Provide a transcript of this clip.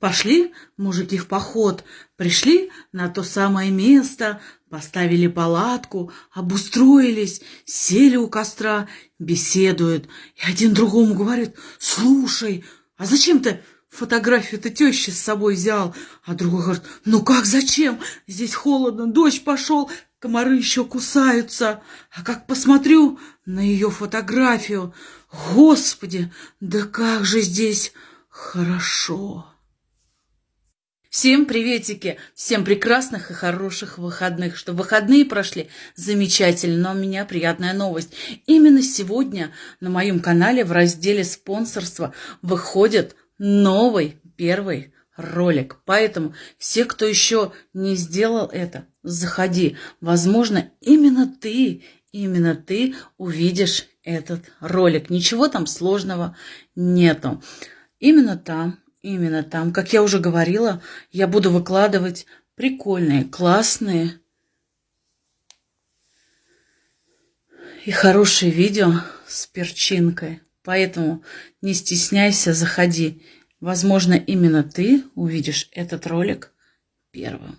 Пошли мужики в поход, пришли на то самое место, поставили палатку, обустроились, сели у костра, беседуют. И один другому говорит, слушай, а зачем ты фотографию-то тещи с собой взял? А другой говорит, ну как зачем? Здесь холодно, дождь пошел, комары еще кусаются. А как посмотрю на ее фотографию, господи, да как же здесь хорошо. Всем приветики, всем прекрасных и хороших выходных, что выходные прошли замечательно, но у меня приятная новость. Именно сегодня на моем канале в разделе спонсорства выходит новый первый ролик. Поэтому все, кто еще не сделал это, заходи. Возможно, именно ты, именно ты увидишь этот ролик. Ничего там сложного нету. Именно там Именно там, как я уже говорила, я буду выкладывать прикольные, классные и хорошие видео с перчинкой. Поэтому не стесняйся, заходи. Возможно, именно ты увидишь этот ролик первым.